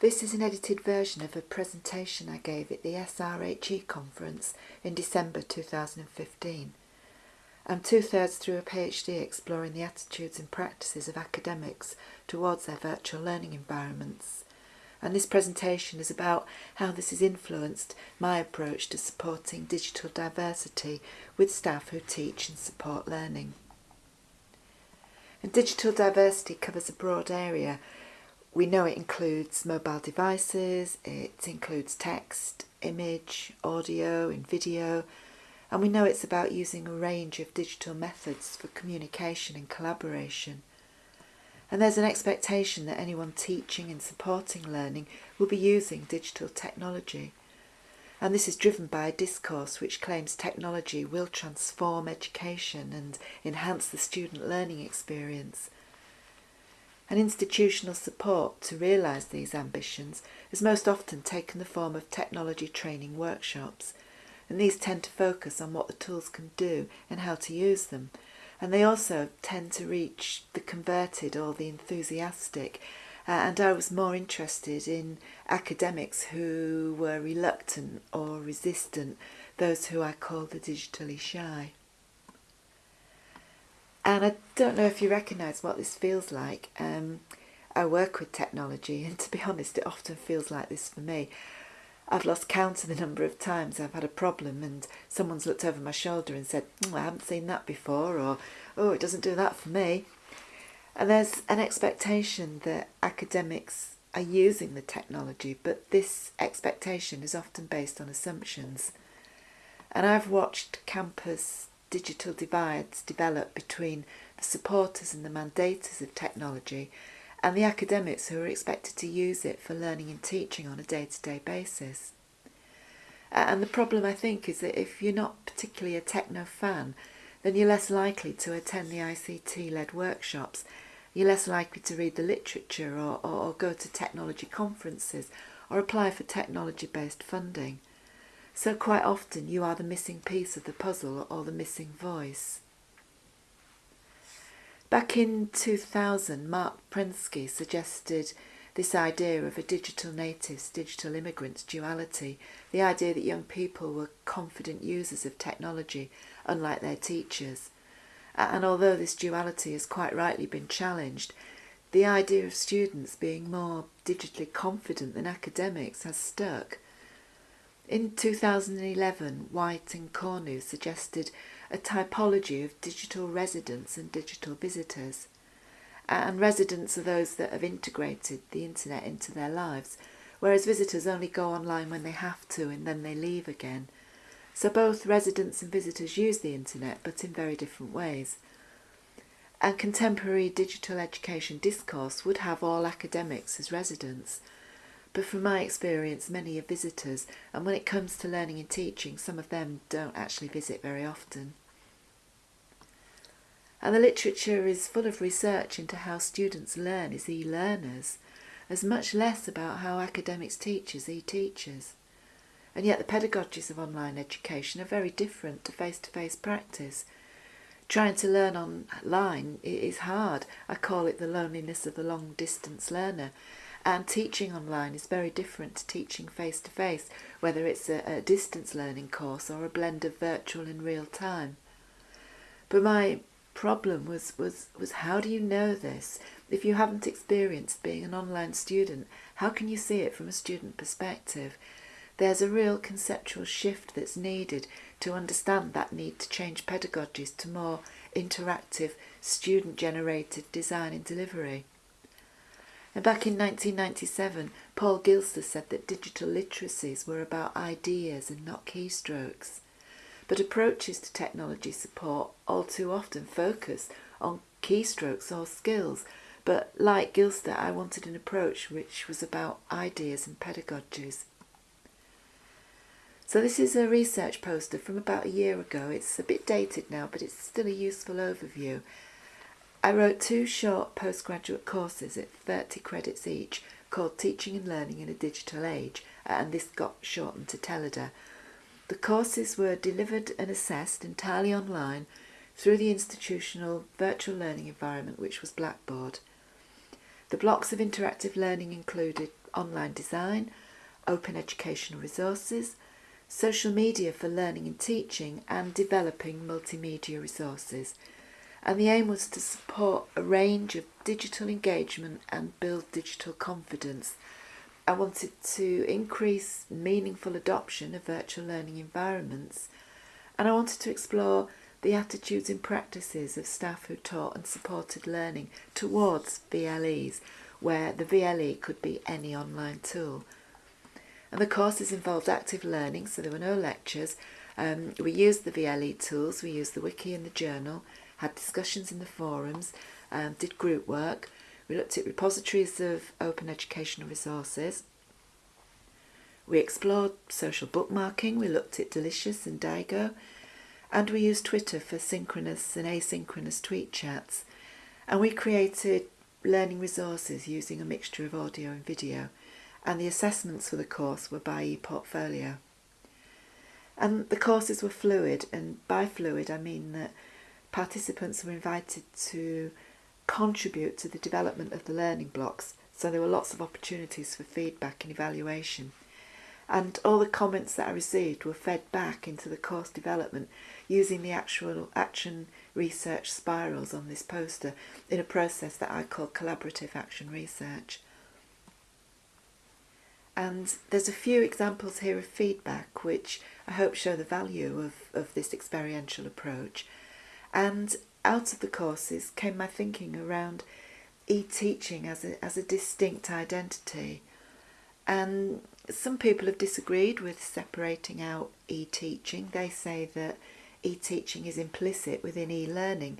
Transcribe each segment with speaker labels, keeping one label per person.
Speaker 1: This is an edited version of a presentation I gave at the SRHE conference in December 2015. I'm two-thirds through a PhD exploring the attitudes and practices of academics towards their virtual learning environments. And this presentation is about how this has influenced my approach to supporting digital diversity with staff who teach and support learning. And digital diversity covers a broad area we know it includes mobile devices, it includes text, image, audio and video, and we know it's about using a range of digital methods for communication and collaboration. And there's an expectation that anyone teaching and supporting learning will be using digital technology. And this is driven by a discourse which claims technology will transform education and enhance the student learning experience and institutional support to realise these ambitions has most often taken the form of technology training workshops, and these tend to focus on what the tools can do and how to use them. And they also tend to reach the converted or the enthusiastic. Uh, and I was more interested in academics who were reluctant or resistant, those who I call the digitally shy. And I don't know if you recognise what this feels like. Um, I work with technology, and to be honest, it often feels like this for me. I've lost count of the number of times I've had a problem and someone's looked over my shoulder and said, oh, I haven't seen that before, or oh, it doesn't do that for me. And there's an expectation that academics are using the technology, but this expectation is often based on assumptions. And I've watched campus digital divides develop between the supporters and the mandators of technology and the academics who are expected to use it for learning and teaching on a day-to-day -day basis. And the problem I think is that if you're not particularly a techno fan, then you're less likely to attend the ICT-led workshops, you're less likely to read the literature or, or, or go to technology conferences or apply for technology-based funding. So quite often you are the missing piece of the puzzle or the missing voice. Back in 2000, Marc Prensky suggested this idea of a digital natives, digital immigrants duality, the idea that young people were confident users of technology, unlike their teachers. And although this duality has quite rightly been challenged, the idea of students being more digitally confident than academics has stuck. In 2011, White and Cornu suggested a typology of digital residents and digital visitors. And residents are those that have integrated the internet into their lives, whereas visitors only go online when they have to and then they leave again. So both residents and visitors use the internet, but in very different ways. And contemporary digital education discourse would have all academics as residents, but from my experience many are visitors and when it comes to learning and teaching some of them don't actually visit very often. And the literature is full of research into how students learn as e-learners, as much less about how academics teach as e-teachers. And yet the pedagogies of online education are very different to face-to-face -face practice. Trying to learn online is hard. I call it the loneliness of the long-distance learner and teaching online is very different to teaching face to face, whether it's a, a distance learning course or a blend of virtual and real time. But my problem was, was, was how do you know this? If you haven't experienced being an online student, how can you see it from a student perspective? There's a real conceptual shift that's needed to understand that need to change pedagogies to more interactive, student-generated design and delivery. Back in 1997, Paul Gilster said that digital literacies were about ideas and not keystrokes. But approaches to technology support all too often focus on keystrokes or skills. But like Gilster, I wanted an approach which was about ideas and pedagogies. So this is a research poster from about a year ago. It's a bit dated now, but it's still a useful overview. I wrote two short postgraduate courses at 30 credits each called Teaching and Learning in a Digital Age and this got shortened to TELEDA. The courses were delivered and assessed entirely online through the institutional virtual learning environment which was Blackboard. The blocks of interactive learning included online design, open educational resources, social media for learning and teaching, and developing multimedia resources. And the aim was to support a range of digital engagement and build digital confidence. I wanted to increase meaningful adoption of virtual learning environments, and I wanted to explore the attitudes and practices of staff who taught and supported learning towards VLEs, where the VLE could be any online tool. And the courses involved active learning, so there were no lectures. Um, we used the VLE tools, we used the wiki and the journal, had discussions in the forums, um, did group work. We looked at repositories of open educational resources. We explored social bookmarking, we looked at Delicious and Diigo, and we used Twitter for synchronous and asynchronous tweet chats. And we created learning resources using a mixture of audio and video and the assessments for the course were by ePortfolio. And the courses were fluid, and by fluid I mean that participants were invited to contribute to the development of the learning blocks, so there were lots of opportunities for feedback and evaluation. And all the comments that I received were fed back into the course development using the actual action research spirals on this poster in a process that I call collaborative action research. And there's a few examples here of feedback which I hope show the value of, of this experiential approach. And out of the courses came my thinking around e-teaching as a, as a distinct identity. And some people have disagreed with separating out e-teaching. They say that e-teaching is implicit within e-learning.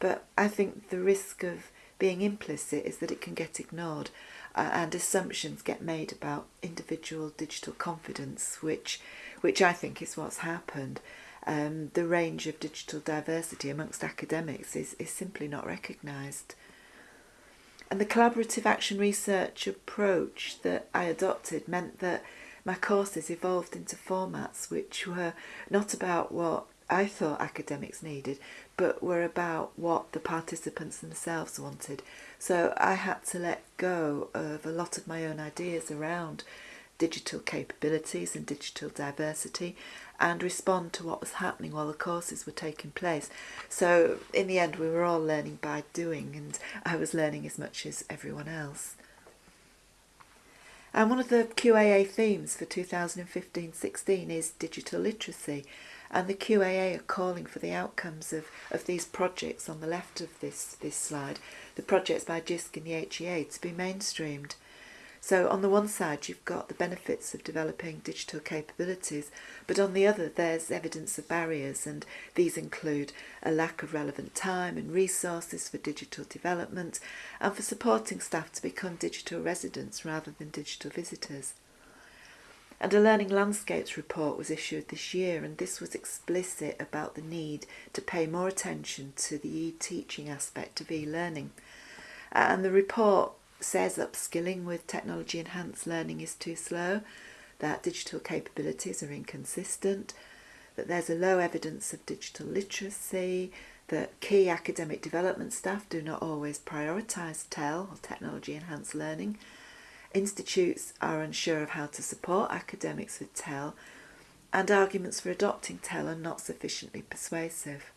Speaker 1: But I think the risk of being implicit is that it can get ignored uh, and assumptions get made about individual digital confidence, which, which I think is what's happened. Um, the range of digital diversity amongst academics is, is simply not recognised. And the collaborative action research approach that I adopted meant that my courses evolved into formats which were not about what I thought academics needed, but were about what the participants themselves wanted. So I had to let go of a lot of my own ideas around digital capabilities and digital diversity and respond to what was happening while the courses were taking place. So in the end we were all learning by doing and I was learning as much as everyone else. And one of the QAA themes for 2015-16 is digital literacy and the QAA are calling for the outcomes of, of these projects on the left of this, this slide, the projects by JISC and the HEA to be mainstreamed. So on the one side you've got the benefits of developing digital capabilities, but on the other there's evidence of barriers and these include a lack of relevant time and resources for digital development and for supporting staff to become digital residents rather than digital visitors. And a Learning Landscapes report was issued this year, and this was explicit about the need to pay more attention to the e-teaching aspect of e-learning. And the report says upskilling with technology enhanced learning is too slow, that digital capabilities are inconsistent, that there's a low evidence of digital literacy, that key academic development staff do not always prioritise TEL or technology enhanced learning, Institutes are unsure of how to support academics with TEL and arguments for adopting TEL are not sufficiently persuasive.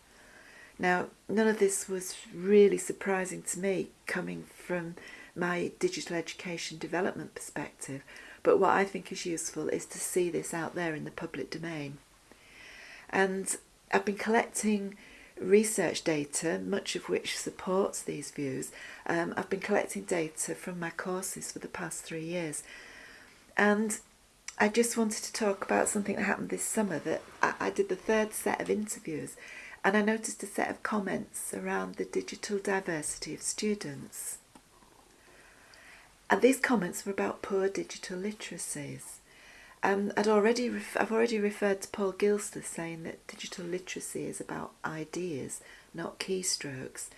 Speaker 1: Now, none of this was really surprising to me coming from my digital education development perspective, but what I think is useful is to see this out there in the public domain. And I've been collecting research data, much of which supports these views. Um, I've been collecting data from my courses for the past three years. And I just wanted to talk about something that happened this summer that I, I did the third set of interviews and I noticed a set of comments around the digital diversity of students. And these comments were about poor digital literacies. Um, I'd already I've already referred to Paul Gilster saying that digital literacy is about ideas, not keystrokes.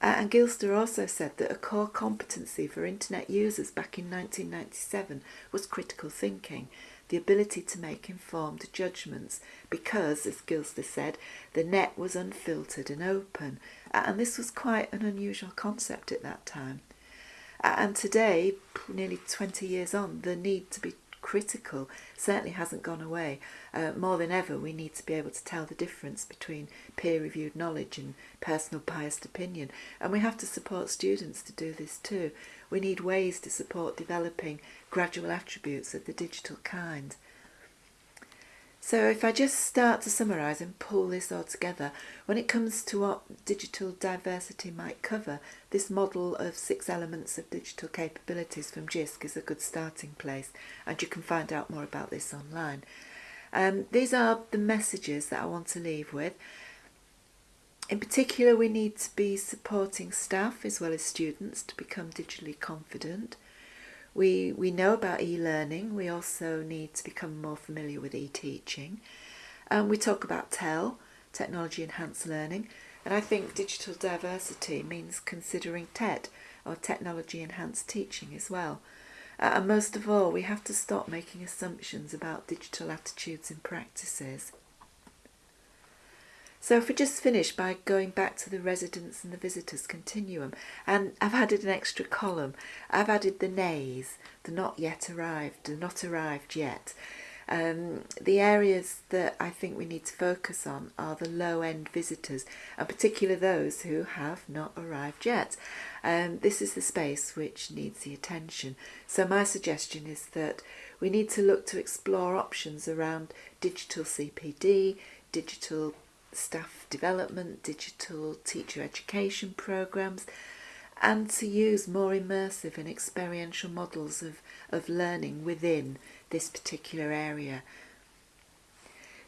Speaker 1: Uh, and Gilster also said that a core competency for internet users back in 1997 was critical thinking, the ability to make informed judgments, because, as Gilster said, the net was unfiltered and open, and this was quite an unusual concept at that time. And today, nearly 20 years on, the need to be critical certainly hasn't gone away. Uh, more than ever, we need to be able to tell the difference between peer-reviewed knowledge and personal biased opinion. And we have to support students to do this too. We need ways to support developing graduate attributes of the digital kind. So if I just start to summarise and pull this all together, when it comes to what digital diversity might cover, this model of six elements of digital capabilities from JISC is a good starting place and you can find out more about this online. Um, these are the messages that I want to leave with. In particular, we need to be supporting staff as well as students to become digitally confident. We, we know about e-learning, we also need to become more familiar with e-teaching. And we talk about TEL, Technology Enhanced Learning, and I think digital diversity means considering TED, or Technology Enhanced Teaching as well. Uh, and most of all, we have to stop making assumptions about digital attitudes and practices. So if we just finish by going back to the residents and the visitors continuum, and I've added an extra column. I've added the nays, the not yet arrived, the not arrived yet. Um, the areas that I think we need to focus on are the low-end visitors, and particularly those who have not arrived yet. Um, this is the space which needs the attention. So my suggestion is that we need to look to explore options around digital CPD, digital staff development, digital teacher education programs, and to use more immersive and experiential models of, of learning within this particular area.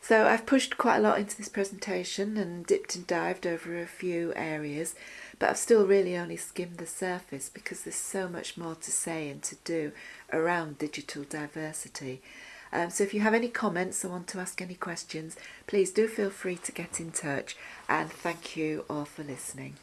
Speaker 1: So I've pushed quite a lot into this presentation and dipped and dived over a few areas, but I've still really only skimmed the surface because there's so much more to say and to do around digital diversity. Um, so if you have any comments or want to ask any questions, please do feel free to get in touch and thank you all for listening.